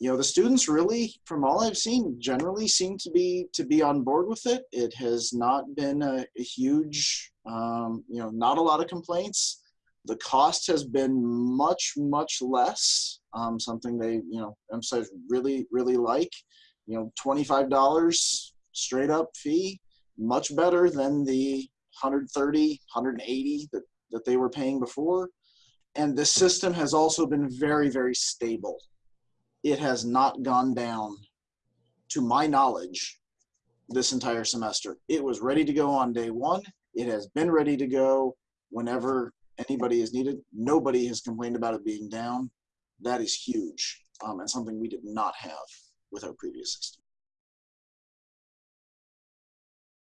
you know the students really from all i've seen generally seem to be to be on board with it. It has not been a, a huge um, you know not a lot of complaints. The cost has been much much less um, something they you know emphasize really really like. You know $25 straight up fee much better than the 130 180 that, that they were paying before. And the system has also been very very stable it has not gone down to my knowledge this entire semester. It was ready to go on day one. It has been ready to go whenever anybody is needed. Nobody has complained about it being down. That is huge um, and something we did not have with our previous system.